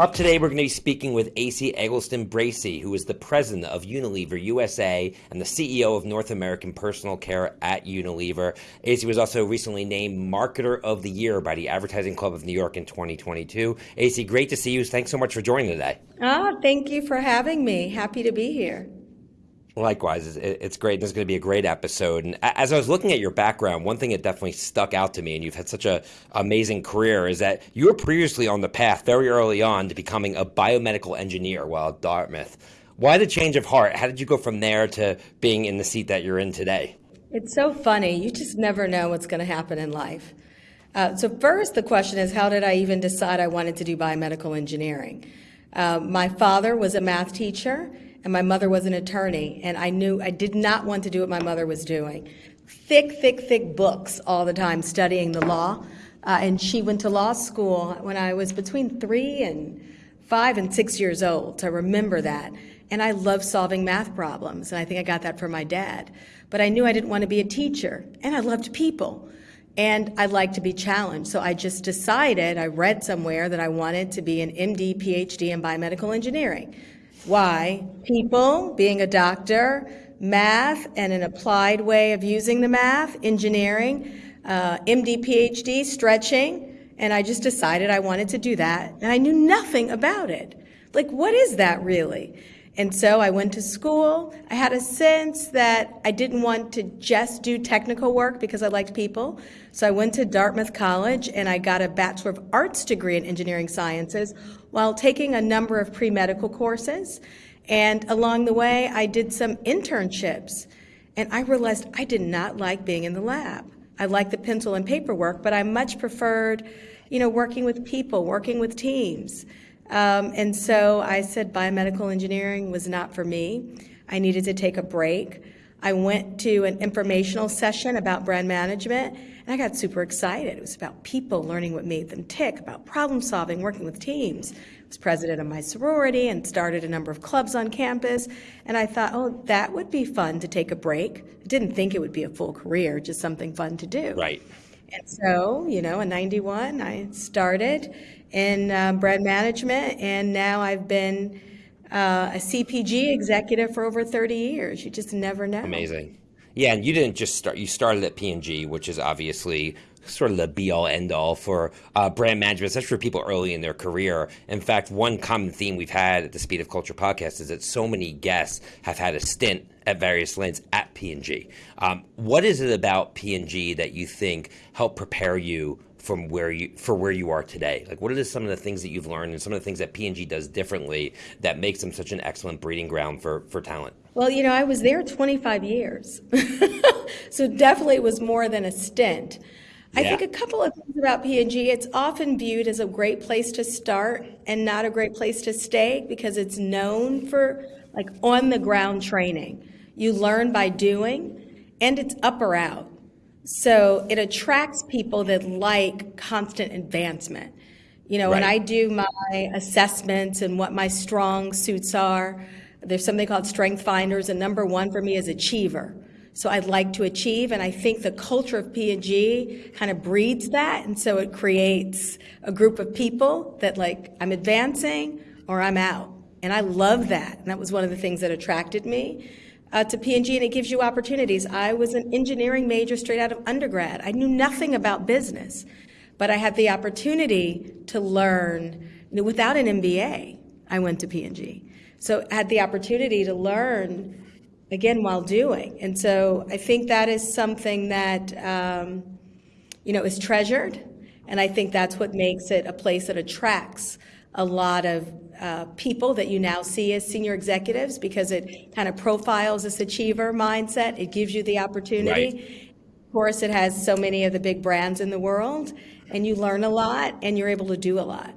Up today, we're going to be speaking with Esi Eggleston Bracey, who is the president of Unilever USA and the CEO of North American Personal Care at Unilever. Esi was also recently named Marketer of the Year by the Advertising Club of New York in 2022. Esi, great to see you. Thanks so much for joining today. Ah, thank you for having me. Happy to be here. Likewise, it's great. This is going to be a great episode. And as I was looking at your background, one thing that definitely stuck out to me, and you've had such an amazing career, is that you were previously on the path very early on to becoming a biomedical engineer while at Dartmouth. Why the change of heart? How did you go from there to being in the seat that you're in today? It's so funny. You just never know what's going to happen in life. Uh, so, first, the question is how did I even decide I wanted to do biomedical engineering? Uh, my father was a math teacher and my mother was an attorney, and I knew I did not want to do what my mother was doing. Thick, thick, thick books all the time studying the law. Uh, and she went to law school when I was between three and five and six years old. I remember that. And I love solving math problems, and I think I got that from my dad. But I knew I didn't want to be a teacher, and I loved people. And I like to be challenged. So I just decided, I read somewhere that I wanted to be an MD, PhD in biomedical engineering. Why? People, being a doctor, math, and an applied way of using the math, engineering, uh, MD, PhD, stretching, and I just decided I wanted to do that, and I knew nothing about it. Like, what is that really? And so I went to school. I had a sense that I didn't want to just do technical work because I liked people. So I went to Dartmouth College and I got a Bachelor of Arts degree in Engineering Sciences while taking a number of pre medical courses. And along the way, I did some internships. And I realized I did not like being in the lab. I liked the pencil and paper work, but I much preferred, you know, working with people, working with teams. Um, and so I said biomedical engineering was not for me. I needed to take a break. I went to an informational session about brand management and I got super excited. It was about people learning what made them tick, about problem solving, working with teams. I was president of my sorority and started a number of clubs on campus. And I thought, oh, that would be fun to take a break. I didn't think it would be a full career, just something fun to do. Right. And so, you know, in 91, I started in uh, brand management, and now I've been uh, a CPG executive for over 30 years. You just never know. Amazing. Yeah, and you didn't just start. You started at P&G, which is obviously sort of the be all end all for uh, brand management, especially for people early in their career. In fact, one common theme we've had at the Speed of Culture podcast is that so many guests have had a stint at various lanes at P&G. Um, what is it about P&G that you think helped prepare you from where you for where you are today? Like, what are some of the things that you've learned and some of the things that P&G does differently that makes them such an excellent breeding ground for for talent? Well, you know, I was there 25 years, so definitely it was more than a stint. I think a couple of things about P&G. It's often viewed as a great place to start and not a great place to stay because it's known for like on the ground training. You learn by doing, and it's up or out. So it attracts people that like constant advancement. You know, right. when I do my assessments and what my strong suits are, there's something called strength finders, and number one for me is achiever. So I'd like to achieve, and I think the culture of P&G kind of breeds that, and so it creates a group of people that like I'm advancing or I'm out, and I love that, and that was one of the things that attracted me uh, to P&G, and it gives you opportunities. I was an engineering major straight out of undergrad. I knew nothing about business, but I had the opportunity to learn without an MBA. I went to P&G, so I had the opportunity to learn again while doing, and so I think that is something that um, you know is treasured, and I think that's what makes it a place that attracts a lot of uh, people that you now see as senior executives because it kind of profiles this achiever mindset. It gives you the opportunity. Right. Of course, it has so many of the big brands in the world, and you learn a lot and you're able to do a lot.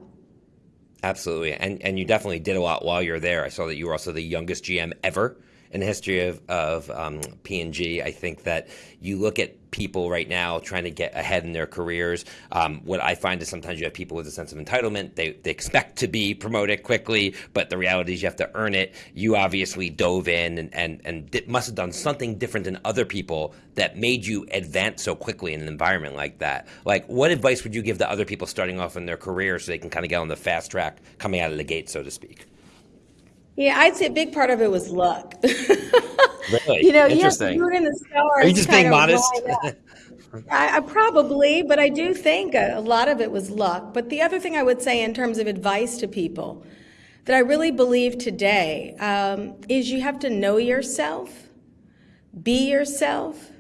Absolutely. And, and you definitely did a lot while you're there. I saw that you were also the youngest GM ever in the history of, of um, P&G. I think that you look at people right now trying to get ahead in their careers. Um, what I find is sometimes you have people with a sense of entitlement. They, they expect to be promoted quickly, but the reality is you have to earn it. You obviously dove in and, and, and must have done something different than other people that made you advance so quickly in an environment like that. Like, what advice would you give to other people starting off in their career so they can kind of get on the fast track coming out of the gate, so to speak? Yeah, I'd say a big part of it was luck. really? You know, Interesting. you're in the stars. Are you just being modest? I, I probably, but I do think a, a lot of it was luck. But the other thing I would say in terms of advice to people that I really believe today um, is you have to know yourself, be yourself,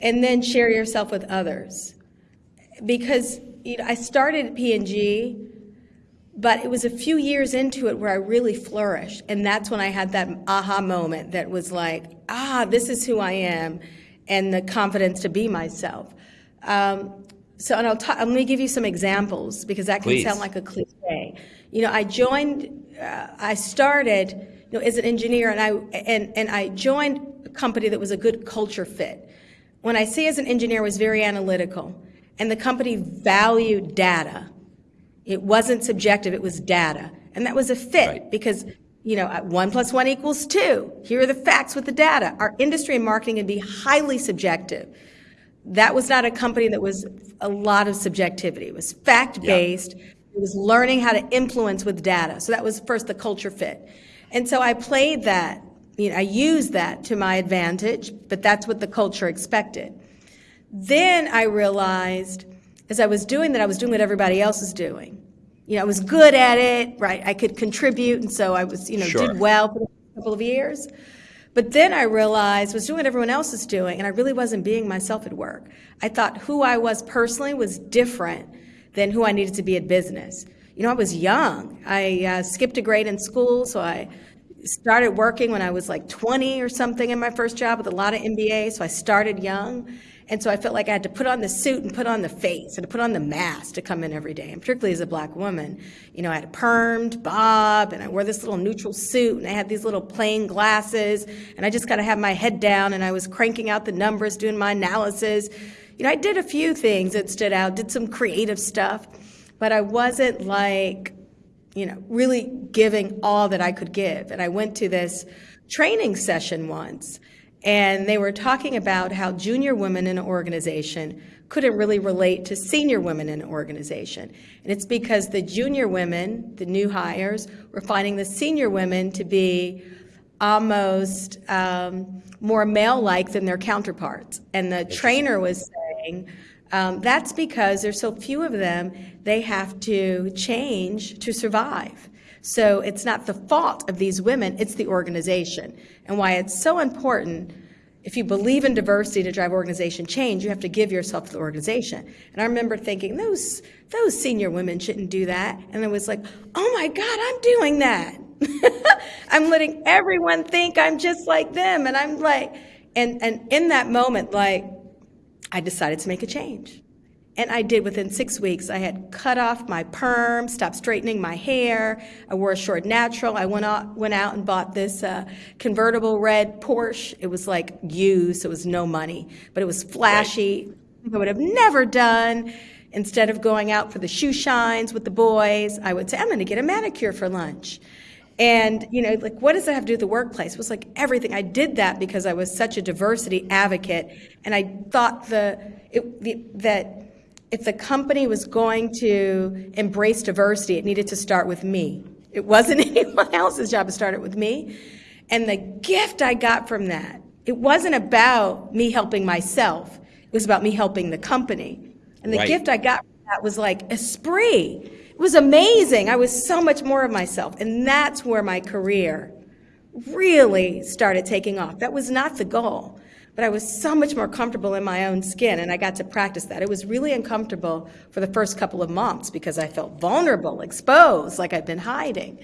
and then share yourself with others. Because you know, I started P&G but it was a few years into it where I really flourished. And that's when I had that aha moment that was like, ah, this is who I am, and the confidence to be myself. Um, so, and I'll ta- let me give you some examples because that can Please. sound like a cliche. You know, I joined, uh, I started, you know, as an engineer, and I and and I joined a company that was a good culture fit. When I say as an engineer, I was very analytical, and the company valued data. It wasn't subjective, it was data. And that was a fit Right. because, you know, one plus one equals two. Here are the facts with the data. Our industry and marketing can be highly subjective. That was not a company that was a lot of subjectivity. It was fact based. It was learning how to influence with data. So that was first the culture fit. And so I played that, you know, I used that to my advantage, but that's what the culture expected. Then I realized as I was doing that, I was doing what everybody else was doing. You know, I was good at it, right? I could contribute, and so I was, you know, Sure. did well for a couple of years. But then I realized I was doing what everyone else was doing, and I really wasn't being myself at work. I thought who I was personally was different than who I needed to be at business. You know, I was young. I uh, skipped a grade in school, so I started working when I was like 20 or something in my first job with a lot of MBA, so I started young. And so I felt like I had to put on the suit and put on the face and put on the mask to come in every day. And particularly as a black woman, you know, I had a permed bob and I wore this little neutral suit and I had these little plain glasses and I just got to have my head down and I was cranking out the numbers, doing my analysis. You know, I did a few things that stood out, did some creative stuff, but I wasn't like, you know, really giving all that I could give. And I went to this training session once, and they were talking about how junior women in an organization couldn't really relate to senior women in an organization. And it's because the junior women, the new hires, were finding the senior women to be almost um, more male-like than their counterparts. And the trainer was saying, um, that's because there's so few of them, they have to change to survive. So it's not the fault of these women, it's the organization. And why it's so important, if you believe in diversity to drive organization change, you have to give yourself to the organization. And I remember thinking, those, those senior women shouldn't do that. And I was like, oh my God, I'm doing that. I'm letting everyone think I'm just like them. And I'm like, and, and in that moment, like, I decided to make a change. And I did within six weeks. I had cut off my perm, stopped straightening my hair. I wore a short natural. I went out, went out and bought this uh, convertible red Porsche. It was like used, so it was no money, but it was flashy. I would have never done. Instead of going out for the shoe shines with the boys, I would say, I'm going to get a manicure for lunch. And, you know, like, what does that have to do with the workplace? It was like everything. I did that because I was such a diversity advocate. And I thought the, it, the, that if the company was going to embrace diversity, it needed to start with me. It wasn't anyone else's job to start it with me. And the gift I got from that, it wasn't about me helping myself. It was about me helping the company. And the Right. gift I got from that was like esprit. It was amazing. I was so much more of myself. And that's where my career really started taking off. That was not the goal, but I was so much more comfortable in my own skin and I got to practice that. It was really uncomfortable for the first couple of months because I felt vulnerable, exposed, like I'd been hiding.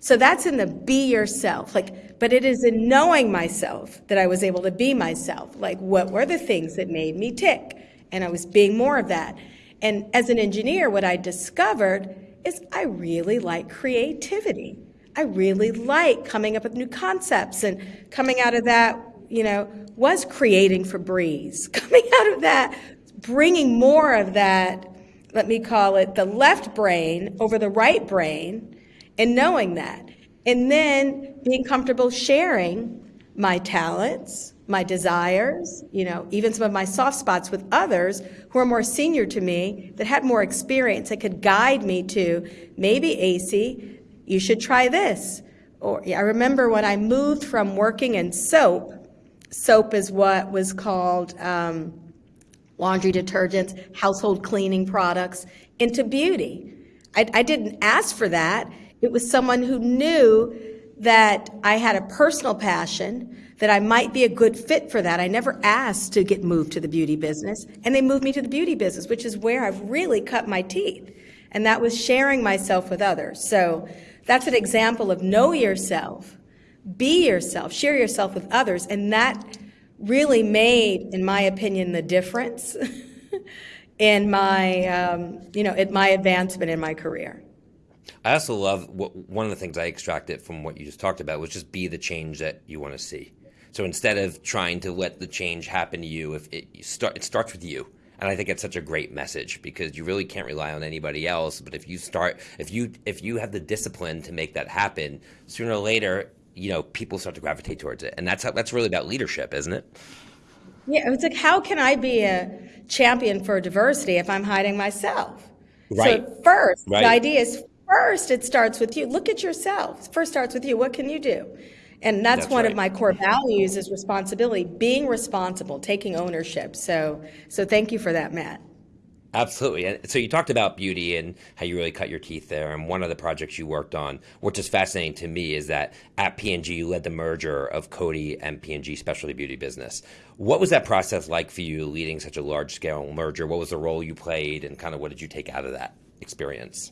So that's in the be yourself. Like, but it is in knowing myself that I was able to be myself. Like, what were the things that made me tick? And I was being more of that. And as an engineer, what I discovered is I really like creativity. I really like coming up with new concepts. And coming out of that, you know, was creating Febreze. Coming out of that, bringing more of that, let me call it the left brain over the right brain, and knowing that. And then being comfortable sharing my talents, my desires, you know, even some of my soft spots with others who are more senior to me that had more experience that could guide me to maybe Esi, you should try this. Or I remember when I moved from working in soap, soap is what was called um, laundry detergents, household cleaning products, into beauty. I, I didn't ask for that. It was someone who knew that I had a personal passion, that I might be a good fit for that. I never asked to get moved to the beauty business, and they moved me to the beauty business, which is where I've really cut my teeth. And that was sharing myself with others. So that's an example of know yourself, be yourself, share yourself with others, and that really made, in my opinion, the difference in my, um, you know, in my advancement in my career. I also love what, one of the things I extracted from what you just talked about was just be the change that you want to see. So instead of trying to let the change happen to you, if it you start, it starts with you. And I think it's such a great message because you really can't rely on anybody else. But if you start, if you if you have the discipline to make that happen, sooner or later, you know, people start to gravitate towards it. And that's how, that's really about leadership, isn't it? Yeah, it's like how can I be a champion for diversity if I'm hiding myself? Right. So first, Right. the idea is first it starts with you. Look at yourself. First starts with you. What can you do? And that's, That's one right. of my core values is responsibility, being responsible, taking ownership. So so thank you for that, Matt. Absolutely. And so you talked about beauty and how you really cut your teeth there. And one of the projects you worked on, which is fascinating to me, is that at P&G you led the merger of Coty and P&G Specialty Beauty Business. What was that process like for you, leading such a large scale merger? What was the role you played, and kind of what did you take out of that experience?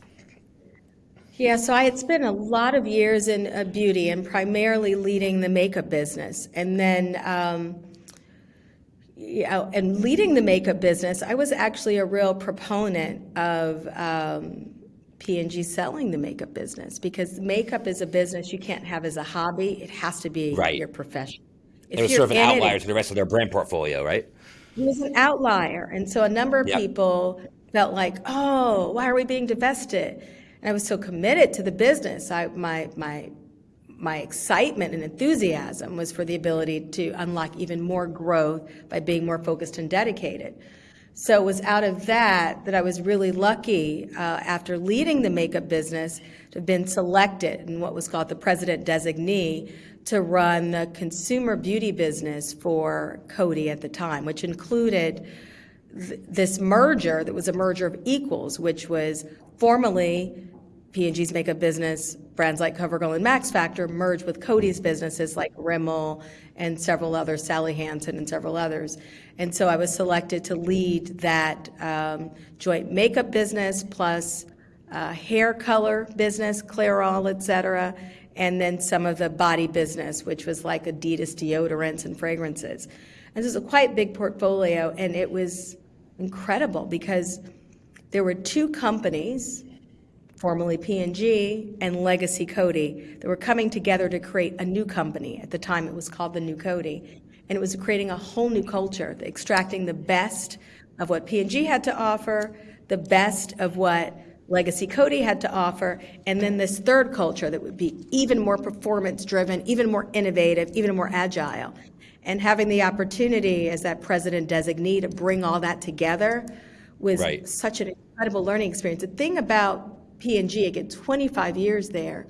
Yeah, so I had spent a lot of years in uh, beauty and primarily leading the makeup business. And then, um, yeah, and leading the makeup business, I was actually a real proponent of um, P&G selling the makeup business because makeup is a business you can't have as a hobby. It has to be Right. your profession. It was sort of an in it, outlier to the rest of their brand portfolio, right? It was an outlier. And so a number of Yep. people felt like, oh, why are we being divested? And I was so committed to the business. I, my, my, my excitement and enthusiasm was for the ability to unlock even more growth by being more focused and dedicated. So it was out of that that I was really lucky uh, after leading the makeup business to have been selected in what was called the president designee to run the consumer beauty business for Coty at the time, which included th- this merger that was a merger of equals, which was formerly P&G's makeup business, brands like CoverGirl and Max Factor merged with Coty's businesses like Rimmel and several others, Sally Hansen and several others. And so I was selected to lead that um, joint makeup business plus uh, hair color business, Clairol, et cetera, and then some of the body business, which was like Adidas deodorants and fragrances. And this was a quite big portfolio, and it was incredible because there were two companies formerly P&G and Legacy Coty that were coming together to create a new company. At the time, it was called the New Coty. and it was creating a whole new culture, extracting the best of what P&G had to offer, the best of what Legacy Coty had to offer, and then this third culture that would be even more performance driven, even more innovative, even more agile. And having the opportunity as that president designee to bring all that together was Right. such an incredible learning experience. The thing about P&G, again, 25 years there,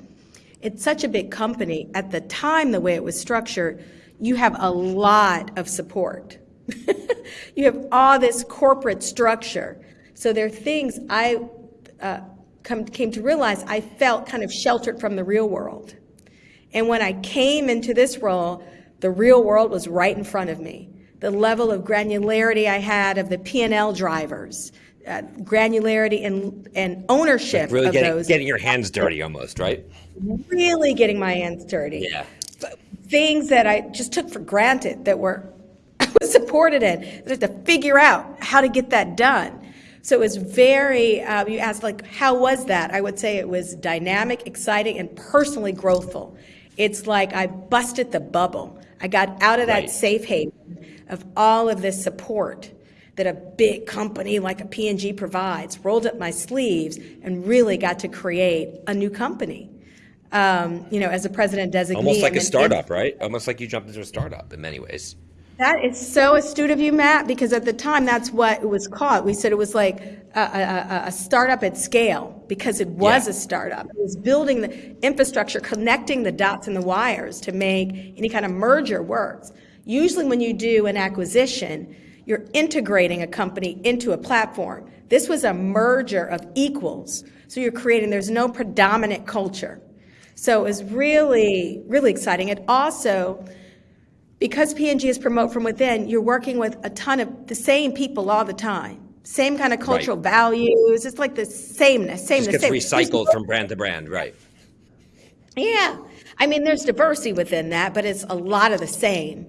it's such a big company. At the time, the way it was structured, you have a lot of support. you have all this corporate structure. So there are things I uh, come, came to realize I felt kind of sheltered from the real world. And when I came into this role, the real world was right in front of me. The level of granularity I had of the P&L drivers, uh, granularity and, and ownership Really of getting, those, getting your hands dirty almost, right? really getting my hands dirty. Yeah. Things that I just took for granted that were I was supported in, I had to figure out how to get that done. So it was very, uh, you asked, like, how was that? I would say it was dynamic, exciting, and personally growthful. It's like I busted the bubble. I got out of that Right. safe haven of all of this support that a big company like a P&G provides, rolled up my sleeves, and really got to create a new company. Um, you know, as a president designee. Almost like a startup, right? Almost like you jumped into a startup in many ways. That is so astute of you, Matt, because at the time that's what it was called. We said it was like a, a, a startup at scale because it was Yeah. a startup. It was building the infrastructure, connecting the dots and the wires to make any kind of merger works. Usually, when you do an acquisition, you're integrating a company into a platform. This was a merger of equals. So you're creating, there's no predominant culture. So it was really, really exciting. It also, because P&G is promote from within, you're working with a ton of the same people all the time. Same kind of cultural values. It's like the sameness, sameness, Just gets same. recycled from brand to brand, right? Yeah. I mean, there's diversity within that, but it's a lot of the same.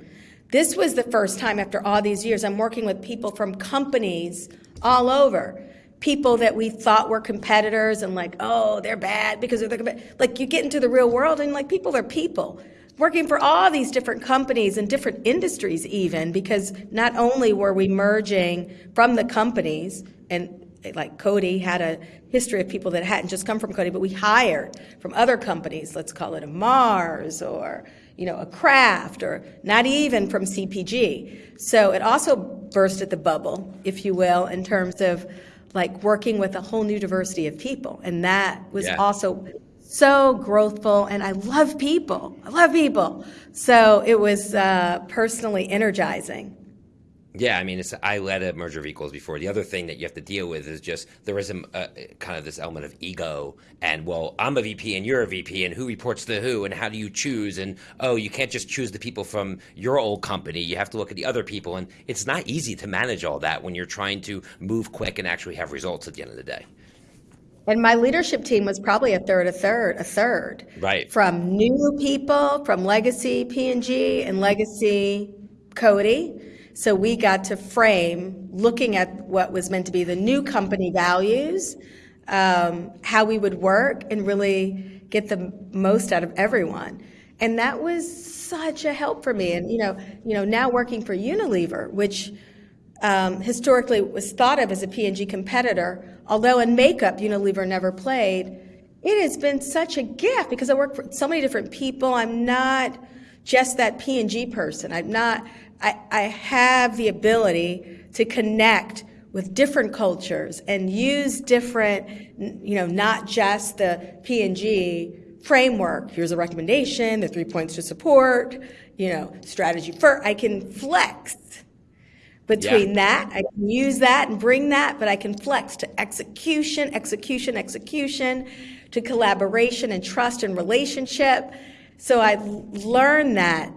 This was the first time after all these years I'm working with people from companies all over. People that we thought were competitors and like, oh, they're bad because they're the like you get into the real world and like people are people. Working for all these different companies and different industries even because not only were we merging from the companies and like Coty had a history of people that hadn't just come from Coty, but we hired from other companies. Let's call it a Mars or you know a Kraft or not even from CPG. So it also bursted the bubble, if you will, in terms of like working with a whole new diversity of people, and that was Yeah. also so growthful. And I love people. I love people. So it was uh, personally energizing. Yeah, I mean, it's, I led a merger of equals before. The other thing that you have to deal with is just there is a, a kind of this element of ego, and well, I'm a VP and you're a VP, and who reports to who, and how do you choose? And oh, you can't just choose the people from your old company. You have to look at the other people, and it's not easy to manage all that when you're trying to move quick and actually have results at the end of the day. And my leadership team was probably a third, a third, a third. Right. From new people, from legacy P&G and legacy Coty. So we got to frame, looking at what was meant to be the new company values, um, how we would work and really get the most out of everyone. And that was such a help for me. And, you know, you know, now working for Unilever, which um, historically was thought of as a P&G competitor, although in makeup Unilever never played, it has been such a gift because I work for so many different people. I'm not just that P&G person. I'm not, I, I have the ability to connect with different cultures and use different, you know, not just the P&G framework. Here's a recommendation, the three points to support, you know, strategy first. I can flex between that. I can use that and bring that, but I can flex to execution, execution, execution, to collaboration and trust and relationship. So I learned that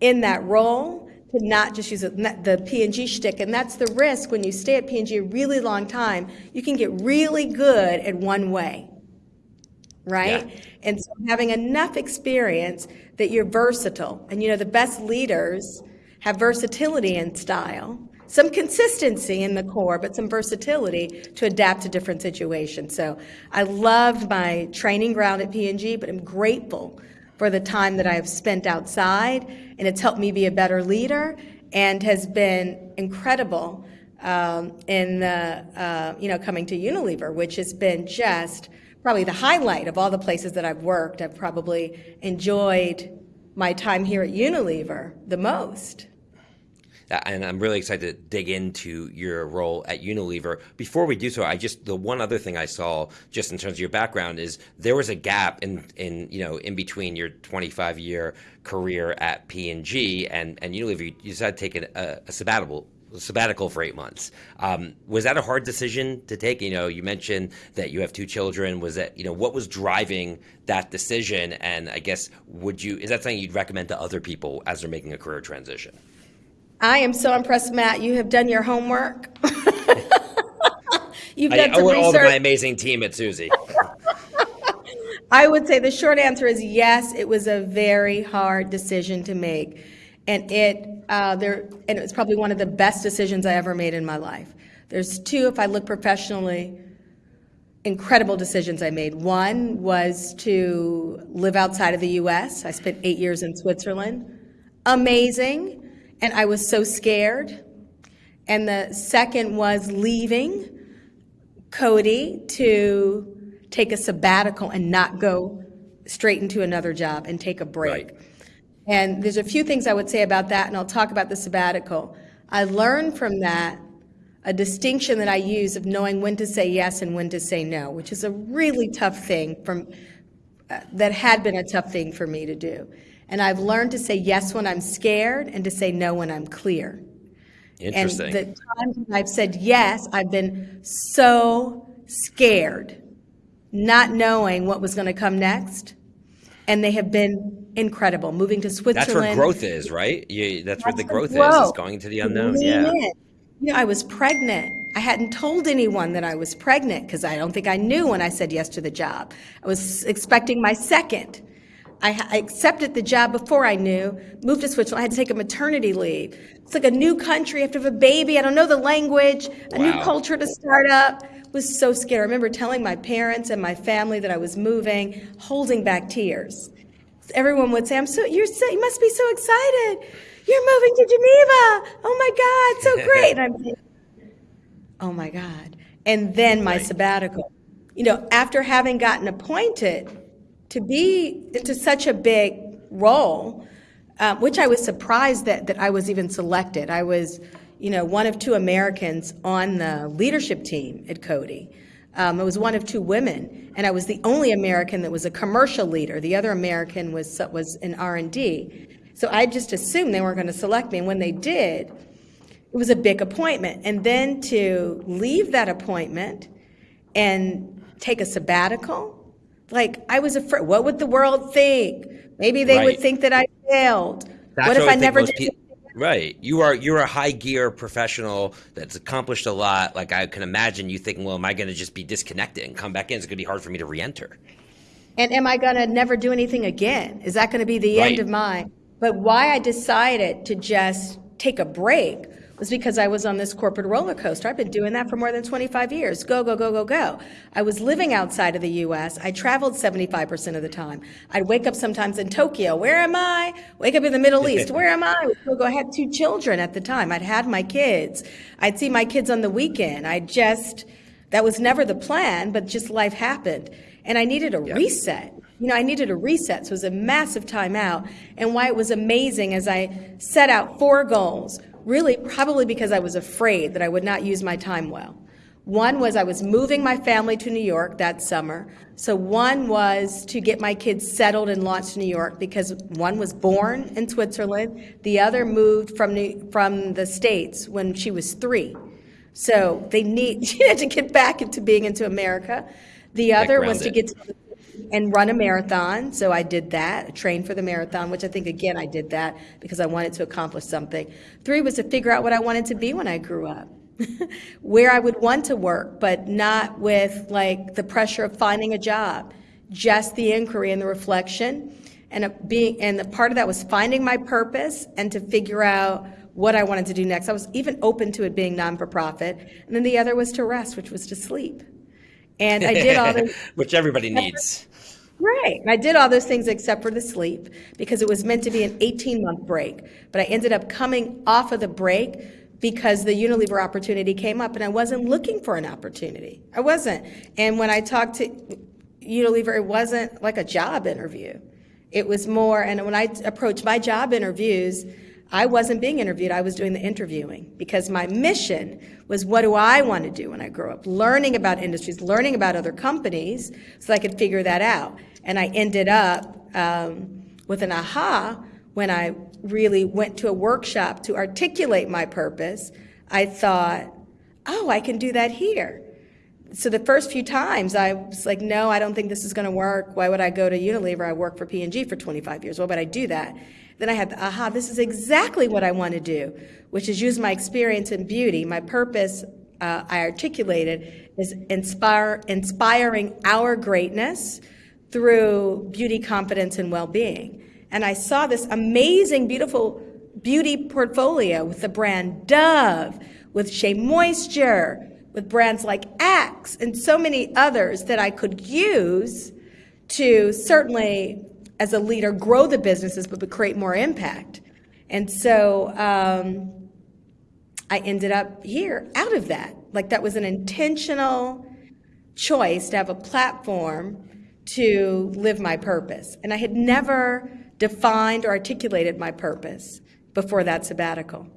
in that role to not just use the P&G shtick, and that's the risk when you stay at P&G a really long time. You can get really good at one way, right? Yeah. And so having enough experience that you're versatile, and you know the best leaders have versatility in style, some consistency in the core, but some versatility to adapt to different situations. So I loved my training ground at P&G, but I'm grateful for the time that I have spent outside, and it's helped me be a better leader and has been incredible um, in the, uh, you know, coming to Unilever, which has been just probably the highlight of all the places that I've worked. I've probably enjoyed my time here at Unilever the most. Uh, and I'm really excited to dig into your role at Unilever. Before we do so, I just the one other thing I saw just in terms of your background is there was a gap in in you know in between your 25 year career at P and G and Unilever. You decided to take a, a sabbatical sabbatical for eight months. Um, was that a hard decision to take? You know, you mentioned that you have two children. Was that you know what was driving that decision? And I guess would you is that something you'd recommend to other people as they're making a career transition? I am so impressed, Matt. You have done your homework. You've I done some owe it all to my amazing team at Suzy. I would say the short answer is yes. It was a very hard decision to make, and it uh, there and it was probably one of the best decisions I ever made in my life. There's two, if I look professionally, incredible decisions I made. One was to live outside of the US. I spent eight years in Switzerland. Amazing. And I was so scared. And the second was leaving Coty to take a sabbatical and not go straight into another job and take a break. Right. And there's a few things I would say about that, and I'll talk about the sabbatical. I learned from that a distinction that I use of knowing when to say yes and when to say no, which is a really tough thing from uh, that had been a tough thing for me to do. And I've learned to say yes when I'm scared and to say no when I'm clear. Interesting. And the times I've said yes, I've been so scared, not knowing what was going to come next. And they have been incredible. Moving to Switzerland. That's where growth is, right? You, that's, that's where the growth, is, is going to the unknown. Yeah. In. You know, I was pregnant. I hadn't told anyone that I was pregnant because I don't think I knew when I said yes to the job. I was expecting my second. I, I accepted the job before I knew, moved to Switzerland. I had to take a maternity leave. It's like a new country. I have to have a baby. I don't know the language, a wow. new culture to start up. It was so scared. I remember telling my parents and my family that I was moving, holding back tears. Everyone would say, "I'm so you're so you must be so excited. You're moving to Geneva. Oh my God, so great!" And I'm "Oh my God!" And then my sabbatical. You know, after having gotten appointed to be to such a big role, uh, which I was surprised that, that I was even selected. I was, you know, one of two Americans on the leadership team at Coty. Um, I was one of two women, and I was the only American that was a commercial leader. The other American was was in R and D. So I just assumed they weren't going to select me, and when they did, it was a big appointment. And then to leave that appointment and take a sabbatical, like I was afraid. What would the world think? Maybe they right. would think that I failed. That's what if I, I never did? Right. You are you're a high gear professional that's accomplished a lot. Like I can imagine you thinking, well, am I going to just be disconnected and come back in? It's going to be hard for me to re-enter. And am I going to never do anything again? Is that going to be the right. end of mine? But why I decided to just take a break was because I was on this corporate roller coaster. I've been doing that for more than 25 years. Go, go, go, go, go. I was living outside of the US. I traveled 75% of the time. I'd wake up sometimes in Tokyo. Where am I? Wake up in the Middle East. Where am I? I had two children at the time. I'd had my kids. I'd see my kids on the weekend. I just, that was never the plan, but just life happened. And I needed a yeah. reset. You know, I needed a reset. So it was a massive timeout. And why it was amazing as I set out four goals really probably because I was afraid that I would not use my time well. One was I was moving my family to New York that summer. So one was to get my kids settled and launched in New York because one was born in Switzerland, the other moved from New, from the States when she was three. So they need she had to get back into being into America. The other was to get to and run a marathon. So I did that, trained for the marathon, which I think, again, I did that because I wanted to accomplish something. Three was to figure out what I wanted to be when I grew up. Where I would want to work, but not with like the pressure of finding a job, just the inquiry and the reflection. And being, and the part of that was finding my purpose and to figure out what I wanted to do next. I was even open to it being non for profit. And then the other was to rest, which was to sleep. And I did all the which everybody needs. Right. And I did all those things except for the sleep because it was meant to be an 18 month break. But I ended up coming off of the break because the Unilever opportunity came up and I wasn't looking for an opportunity. I wasn't. And when I talked to Unilever, it wasn't like a job interview. It was more, and when I approached my job interviews, I wasn't being interviewed, I was doing the interviewing because my mission was what do I want to do when I grow up? Learning about industries, learning about other companies so I could figure that out. And I ended up um, with an aha when I really went to a workshop to articulate my purpose. I thought, oh, I can do that here. So the first few times I was like, no, I don't think this is going to work. Why would I go to Unilever? I worked for P&G for 25 years. Why would I do that? Then I had the aha, this is exactly what I want to do, which is use my experience in beauty. My purpose, uh, I articulated, is inspire, inspiring our greatness through beauty, confidence, and well being. And I saw this amazing, beautiful beauty portfolio with the brand Dove, with Shea Moisture, with brands like Axe, and so many others that I could use to certainly, as a leader, grow the businesses, but create more impact. And so um, I ended up here out of that. Like that was an intentional choice to have a platform to live my purpose. And I had never defined or articulated my purpose before that sabbatical.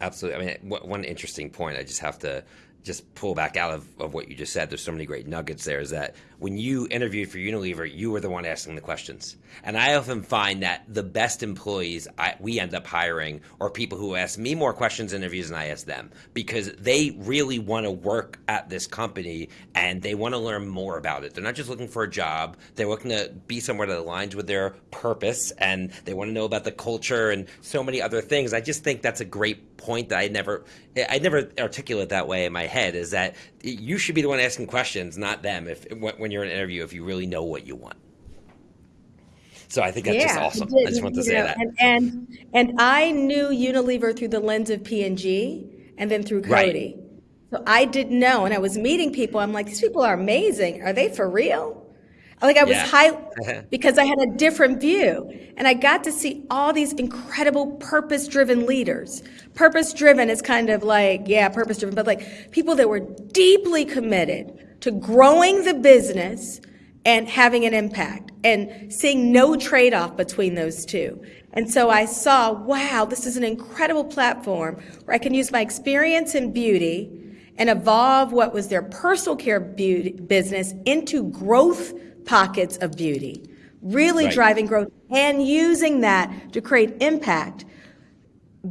Absolutely. I mean, one interesting point I just have to just pull back out of, of what you just said. There's so many great nuggets there. Is that when you interviewed for Unilever, you were the one asking the questions, and I often find that the best employees I, we end up hiring are people who ask me more questions in interviews than I ask them because they really want to work at this company and they want to learn more about it. They're not just looking for a job; they're looking to be somewhere that aligns with their purpose, and they want to know about the culture and so many other things. I just think that's a great point that I never I never articulate that way in my head is that you should be the one asking questions, not them. If when you're in an interview, if you really know what you want. So I think that's yeah, just awesome. I just want to say know, that. And, and, and I knew Unilever through the lens of P&G and then through Coty. Right. So I didn't know, and I was meeting people. I'm like, these people are amazing. Are they for real? Like I was yeah. high because I had a different view. And I got to see all these incredible purpose driven leaders. Purpose driven is kind of like, yeah, purpose driven, but like people that were deeply committed to growing the business and having an impact and seeing no trade off between those two. And so I saw, wow, this is an incredible platform where I can use my experience in beauty and evolve what was their personal care beauty business into growth pockets of beauty, really right. driving growth and using that to create impact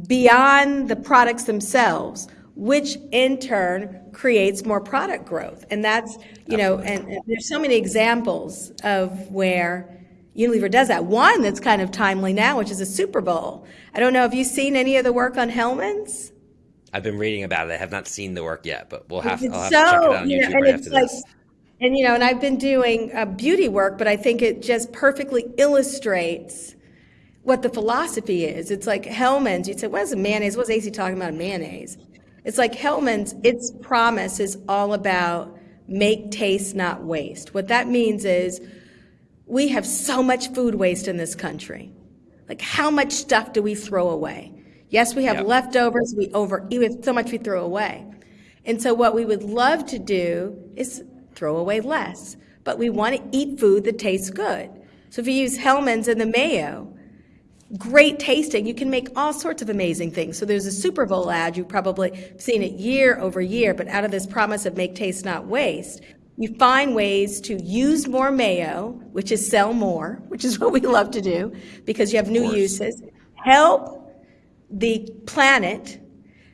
beyond the products themselves, which in turn creates more product growth. And that's, you know, and, and, there's so many examples of where Unilever does that. One that's kind of timely now, which is a Super Bowl. I don't know, have you seen any of the work on Hellmann's? I've been reading about it. I have not seen the work yet, but we'll have, I'll have so, to check it out on YouTube know, right after like, this. And you know, and I've been doing uh, beauty work, but I think it just perfectly illustrates what the philosophy is. It's like Hellmann's. You'd say, "What is a mayonnaise?" What's Esi talking about mayonnaise? It's like Hellmann's, Its promise is all about make taste, not waste. What that means is we have so much food waste in this country. Like, how much stuff do we throw away? Yes, we have yep. leftovers. We over eat so much we throw away. And so, what we would love to do is throw away less. But we want to eat food that tastes good. So if you use Hellmann's and the mayo, great tasting, you can make all sorts of amazing things. So there's a Super Bowl ad, you've probably seen it year over year, but out of this promise of make taste, not waste, you find ways to use more mayo, which is sell more, which is what we love to do because you have new uses, help the planet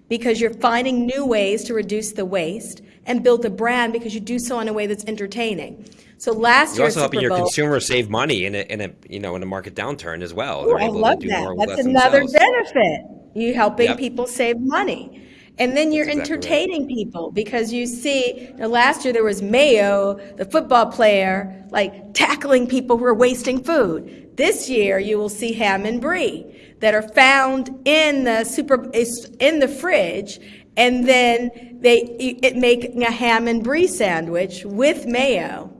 because you're finding new ways to reduce the waste, and build the brand because you do so in a way that's entertaining. So last year. You're year, also helping Bowl, your consumers save money in a, in a you know in a market downturn as well. Ooh, I love that. That's another themselves. benefit. You helping yep. people save money. And then you're exactly entertaining right. people because you see, you know, last year there was Mayo, the football player, like tackling people who are wasting food. This year you will see Ham and Brie that are found in the super in the fridge and then they it making a ham and brie sandwich with mayo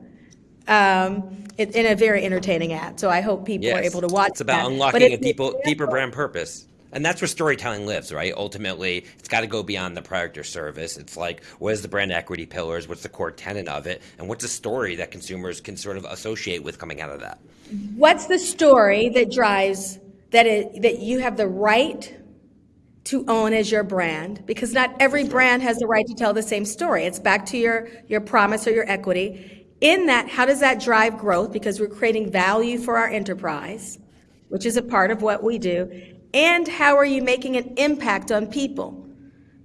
um, in a very entertaining ad. So I hope people yes. are able to watch. It's about that. unlocking a deeper, deeper brand purpose. And that's where storytelling lives, right? Ultimately, it's got to go beyond the product or service. It's like, what is the brand equity pillars? What's the core tenet of it? And what's a story that consumers can sort of associate with coming out of that? What's the story that drives that it, that you have the right to own as your brand because not every brand has the right to tell the same story. It's back to your, your promise or your equity. In that, how does that drive growth? Because we're creating value for our enterprise, which is a part of what we do. And how are you making an impact on people?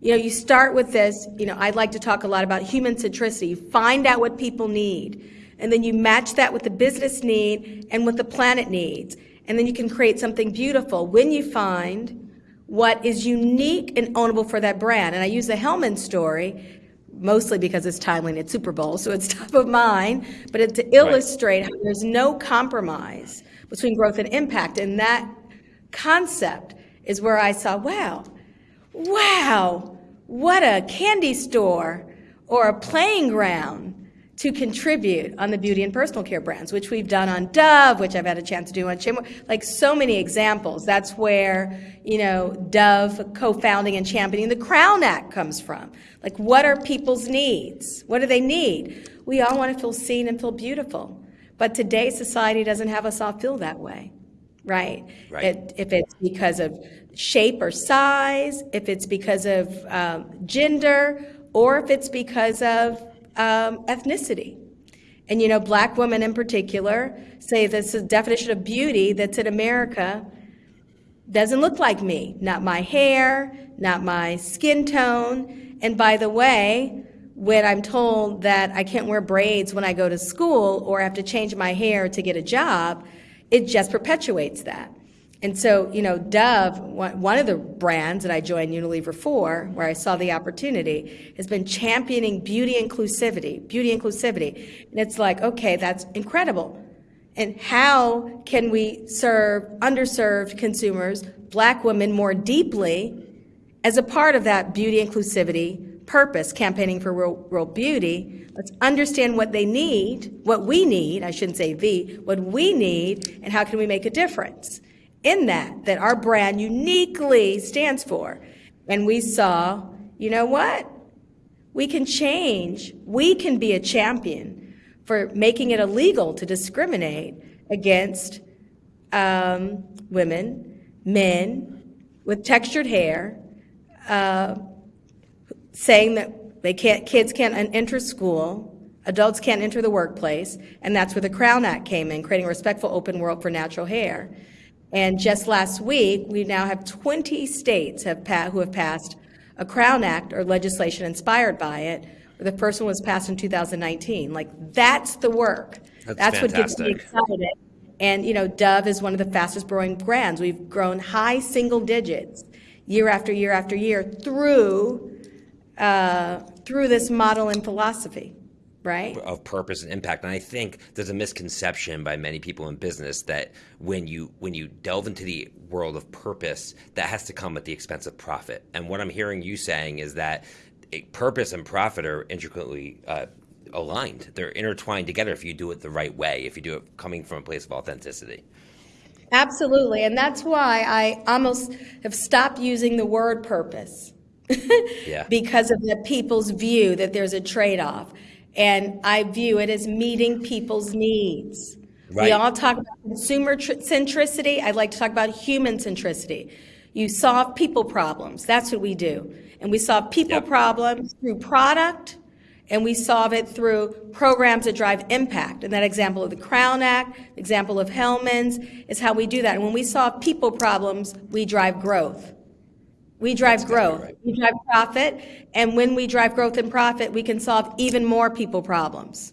You know, you start with this, you know, I'd like to talk a lot about human centricity. You find out what people need, and then you match that with the business need and what the planet needs. And then you can create something beautiful when you find what is unique and ownable for that brand. And I use the Hellmann story mostly because it's timely and it's Super Bowl, so it's top of mind, but it's to illustrate right. how there's no compromise between growth and impact. And that concept is where I saw, wow, wow, what a candy store or a playing ground to contribute on the beauty and personal care brands, which we've done on Dove, which I've had a chance to do on like so many examples. That's where, you know, Dove co-founding and championing the Crown Act comes from. Like, what are people's needs? What do they need? We all want to feel seen and feel beautiful. But today society doesn't have us all feel that way, right? Right. It, if it's because of shape or size, if it's because of um, gender, or if it's because of um, ethnicity. And you know, black women in particular say this is definition of beauty that's in America doesn't look like me. Not my hair, not my skin tone. And by the way, when I'm told that I can't wear braids when I go to school or have to change my hair to get a job, it just perpetuates that. And so, you know, Dove, one of the brands that I joined Unilever for, where I saw the opportunity, has been championing beauty inclusivity, beauty inclusivity. And it's like, okay, that's incredible. And how can we serve underserved consumers, black women, more deeply as a part of that beauty inclusivity purpose, campaigning for real, real beauty? Let's understand what they need, what we need, I shouldn't say the, what we need, and how can we make a difference in that, that our brand uniquely stands for. And we saw, you know what? We can change. We can be a champion for making it illegal to discriminate against um, women, men with textured hair, uh, saying that they can't, kids can't enter school, adults can't enter the workplace, and that's where the Crown Act came in, creating a respectful open world for natural hair. And just last week, we now have 20 states have who have passed a Crown Act or legislation inspired by it. The first one was passed in 2019. Like, that's the work. That's, that's what gets me excited. And, you know, Dove is one of the fastest growing brands. We've grown high single digits year after year after year through, uh, through this model and philosophy, right? of purpose and impact and i think there's a misconception by many people in business that when you when you delve into the world of purpose that has to come at the expense of profit and what i'm hearing you saying is that a purpose and profit are intricately uh, aligned they're intertwined together if you do it the right way if you do it coming from a place of authenticity Absolutely. And that's why I almost have stopped using the word purpose. Yeah. Because of the people's view that there's a trade off. And I view it as meeting people's needs. We all talk about consumer tr- centricity. I'd like to talk about human centricity. You solve people problems. That's what we do. And we solve people Yep. problems through product, and we solve it through programs that drive impact. And that example of the Crown Act, example of Hellmann's, is how we do that. And when we solve people problems, we drive growth. We drive exactly growth. right. We drive profit. And when we drive growth and profit, we can solve even more people problems.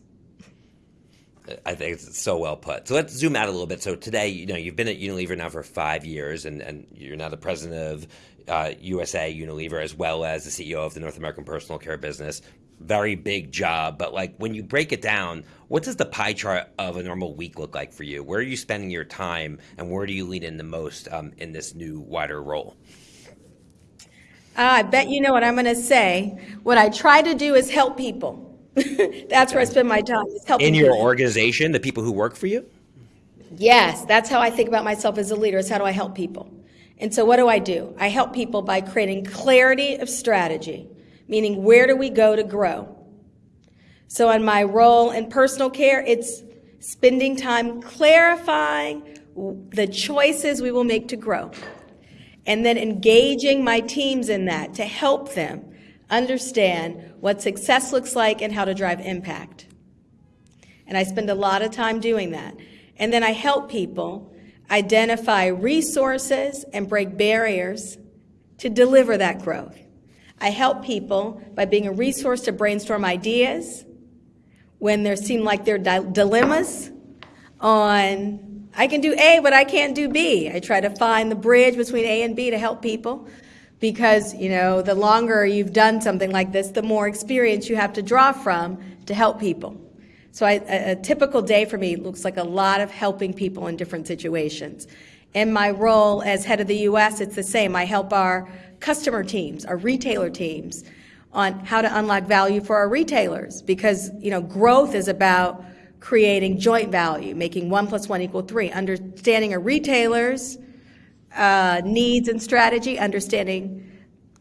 I think it's so well put. So let's zoom out a little bit. So today, you know, you've been at Unilever now for five years, and, and you're now the president of uh, USA Unilever, as well as the CEO of the North American Personal Care business. Very big job, but like when you break it down, what does the pie chart of a normal week look like for you? Where are you spending your time, and where do you lean in the most um, in this new wider role? Ah, I bet you know what I'm going to say. What I try to do is help people. That's where I spend my time, is helping In your people. organization, the people who work for you. Yes, that's how I think about myself as a leader, is how do I help people? And so what do I do? I help people by creating clarity of strategy, meaning where do we go to grow? So in my role in personal care, it's spending time clarifying the choices we will make to grow. And then engaging my teams in that to help them understand what success looks like and how to drive impact. And I spend a lot of time doing that. And then I help people identify resources and break barriers to deliver that growth. I help people by being a resource to brainstorm ideas when there seem like there are di- dilemmas on I can do A, but I can't do B. I try to find the bridge between A and B to help people because, you know, the longer you've done something like this, the more experience you have to draw from to help people. So I, a, a typical day for me looks like a lot of helping people in different situations. In my role as head of the US, it's the same. I help our customer teams, our retailer teams, on how to unlock value for our retailers because you know growth is about creating joint value, making one plus one equal three, understanding a retailer's uh, needs and strategy, understanding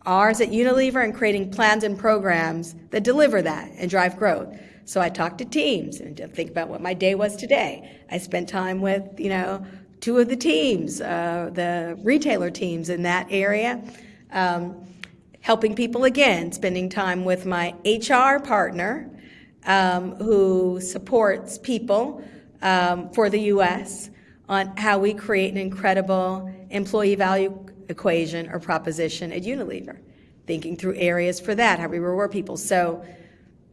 ours at Unilever, and creating plans and programs that deliver that and drive growth. So I talk to teams and think about what my day was today. I spent time with, you know, two of the teams, uh, the retailer teams in that area, um, helping people again, spending time with my HR partner um, who supports people um, for the U.S. on how we create an incredible employee value equation or proposition at Unilever, thinking through areas for that, how we reward people. So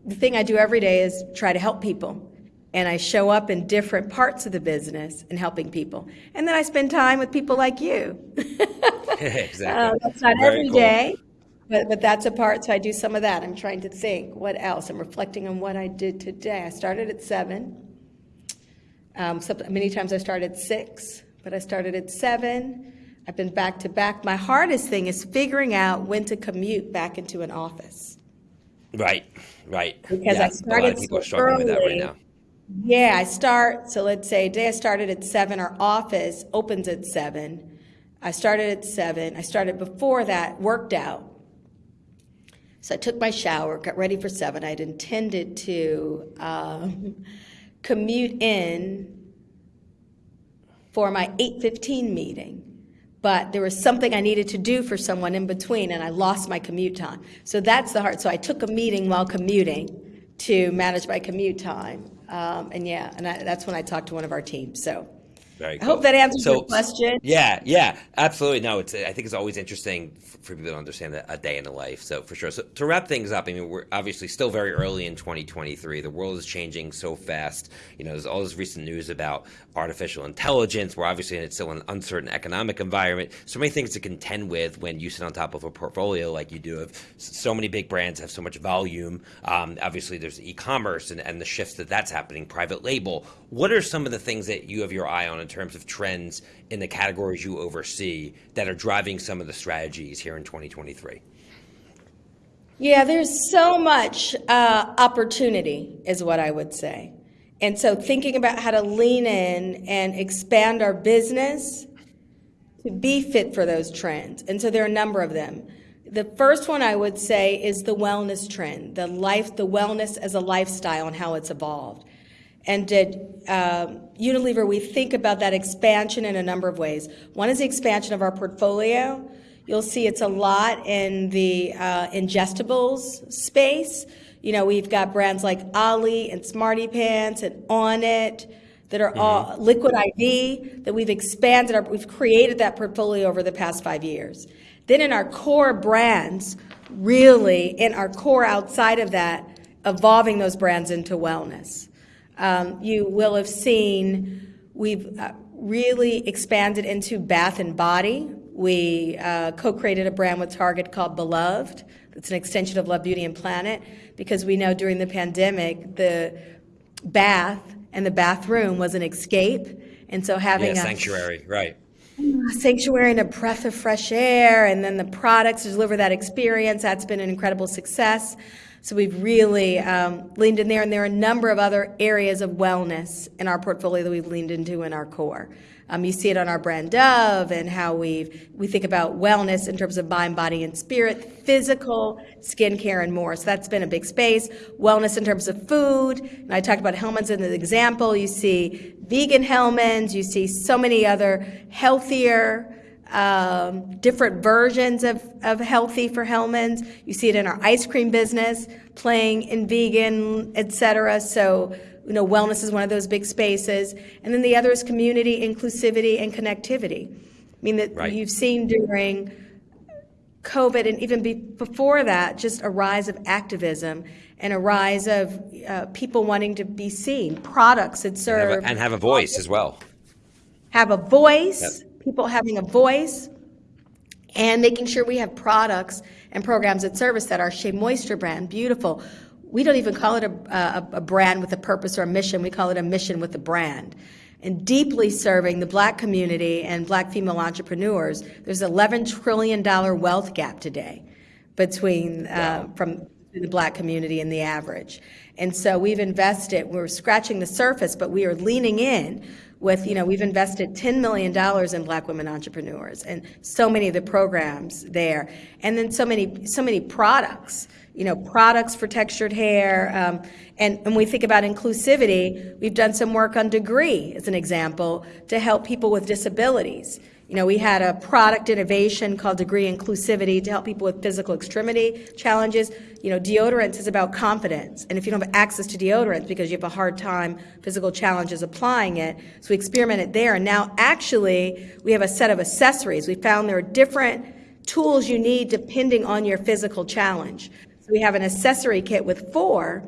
the thing I do every day is try to help people. And I show up in different parts of the business and helping people. And then I spend time with people like you. exactly. Uh, that's not Very every cool. day, but, but that's a part. So I do some of that. I'm trying to think what else. I'm reflecting on what I did today. I started at seven. Um, some, many times I started at six, but I started at seven. I've been back to back. My hardest thing is figuring out when to commute back into an office. Right, right. Because yeah, I a lot started of people are so struggling with that right early. now. Yeah, I start, so let's say day I started at seven, our office opens at seven. I started at seven. I started before that, worked out. So I took my shower, got ready for seven. I'd intended to um, commute in for my 8:15 meeting, but there was something I needed to do for someone in between, and I lost my commute time. So that's the hard. So I took a meeting while commuting to manage my commute time, um, and yeah, and I, that's when I talked to one of our teams. So Very I hope that answers So- your question. Yeah, yeah, absolutely. No, it's. I think it's always interesting for people to understand a, a day in the life. So for sure. So to wrap things up, I mean, we're obviously still very early in 2023. The world is changing so fast. You know, there's all this recent news about artificial intelligence. We're obviously in still an uncertain economic environment. So many things to contend with when you sit on top of a portfolio like you do. Of so many big brands have so much volume. Um, obviously, there's e-commerce and, and the shifts that that's happening. Private label. What are some of the things that you have your eye on in terms of trends in the categories you oversee that are driving some of the strategies here in 2023? Yeah, there's so much uh, opportunity, is what I would say. And so thinking about how to lean in and expand our business to be fit for those trends. And so there are a number of them. The first one I would say is the wellness trend, the life, the wellness as a lifestyle and how it's evolved. And at um, Unilever, we think about that expansion in a number of ways. One is the expansion of our portfolio. You'll see it's a lot in the uh, ingestibles space. You know, we've got brands like OLLY and Smarty Pants and Onnit that are all Liquid IV that we've expanded. Our, we've created that portfolio over the past five years. Then in our core brands, really in our core outside of that, evolving those brands into wellness. Um, you will have seen we've uh, really expanded into bath and body. We uh, co-created a brand with Target called Beloved. It's an extension of Love, Beauty, and Planet because we know during the pandemic the bath and the bathroom was an escape, and so having Yeah, a sanctuary, right? A sanctuary and a breath of fresh air, and then the products to deliver that experience. That's been an incredible success. So we've really um, leaned in there, and there are a number of other areas of wellness in our portfolio that we've leaned into in our core. Um, you see it on our brand Dove and how we we think about wellness in terms of mind, body, and spirit, physical, skincare, and more. So that's been a big space. Wellness in terms of food. And I talked about Hellmann's in the example. You see vegan Hellmann's. You see so many other healthier, um, different versions of, of healthy for Hellmann's. You see it in our ice cream business, playing in vegan, et cetera. So, you know, wellness is one of those big spaces. And then the other is community, inclusivity, and connectivity. I mean, that Right. you've seen during COVID and even be, before that, just a rise of activism and a rise of uh, people wanting to be seen, products that Have serve a- and have a voice as well. have a voice, Yep. People having a voice, and making sure we have products and programs and service that. are Shea Moisture brand, beautiful. We don't even call it a, a, a brand with a purpose or a mission. We call it a mission with a brand. and deeply serving the black community and black female entrepreneurs. There's an $11 trillion wealth gap today between uh, from the black community and the average. And so we've invested, we're scratching the surface, but we are leaning in with, you know, we've invested $10 million in black women entrepreneurs and so many of the programs there. And then so many, so many products, you know, products for textured hair. Um, and when we think about inclusivity, we've done some work on degree, as an example, to help people with disabilities. You know, we had a product innovation called Degree Inclusivity to help people with physical extremity challenges. You know, deodorants is about confidence. And if you don't have access to deodorants because you have a hard time, physical challenges applying it, so we experimented there. And now actually we have a set of accessories. We found there are different tools you need depending on your physical challenge. So we have an accessory kit with four.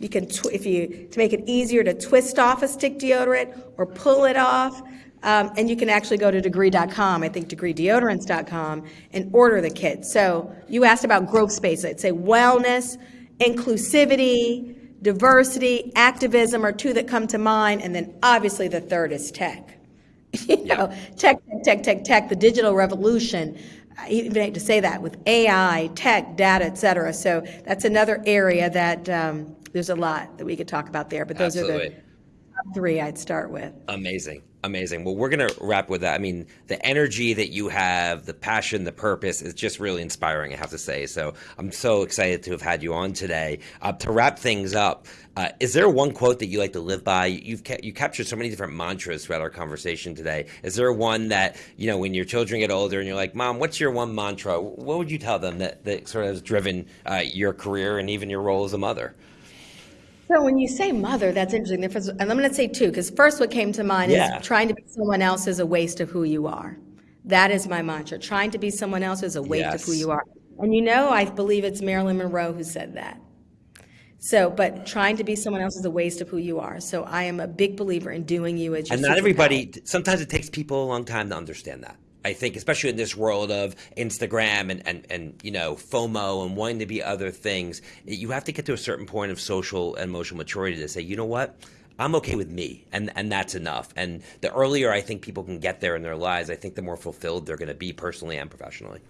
You can, if you, to make it easier to twist off a stick deodorant or pull it off, um, and you can actually go to degree.com, I think degreedeodorants.com, and order the kit. So you asked about growth space. I'd say wellness, inclusivity, diversity, activism are two that come to mind. And then obviously the third is tech. you know, tech, tech, tech, tech, tech, the digital revolution. I even hate to say that with AI, tech, data, et cetera. So that's another area that um, there's a lot that we could talk about there. But those Absolutely. are the top three I'd start with. Amazing. Amazing. Well, we're going to wrap with that. I mean, the energy that you have, the passion, the purpose is just really inspiring, I have to say. So I'm so excited to have had you on today. Uh, to wrap things up, uh, is there one quote that you like to live by? You've ca- you captured so many different mantras throughout our conversation today. Is there one that, you know, when your children get older and you're like, Mom, what's your one mantra? What would you tell them that, that sort of has driven uh, your career and even your role as a mother? So when you say mother, that's interesting. And I'm going to say two, because first what came to mind yeah. is trying to be someone else is a waste of who you are. That is my mantra. Trying to be someone else is a waste yes. of who you are. And you know, I believe it's Marilyn Monroe who said that. So, but trying to be someone else is a waste of who you are. So I am a big believer in doing you as your And not everybody, sometimes it takes people a long time to understand that. I think, especially in this world of Instagram and, and, and you know FOMO and wanting to be other things, you have to get to a certain point of social and emotional maturity to say, you know what, I'm okay with me, and and that's enough. And the earlier I think people can get there in their lives, I think the more fulfilled they're going to be personally and professionally.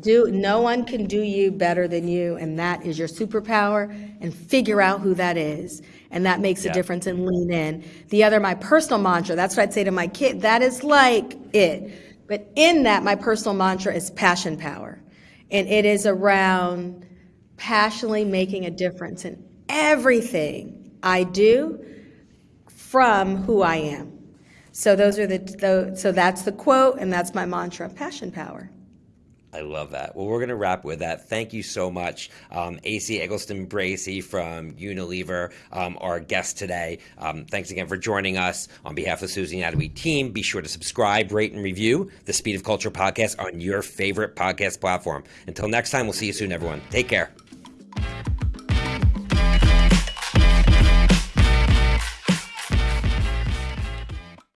Do no one can do you better than you, and that is your superpower. And figure out who that is, and that makes yeah. a difference. And lean in. The other, my personal mantra. That's what I'd say to my kid. That is like it but in that, my personal mantra is passion power. And it is around passionately making a difference in everything I do from who I am. So those are the, the so that's the quote and that's my mantra, passion power. I love that. Well, we're going to wrap with that. Thank you so much, um, Esi Eggleston Bracey from Unilever, um, our guest today. Um, thanks again for joining us. On behalf of the Susan Anatomy team, be sure to subscribe, rate, and review the Speed of Culture podcast on your favorite podcast platform. Until next time, we'll see you soon, everyone. Take care.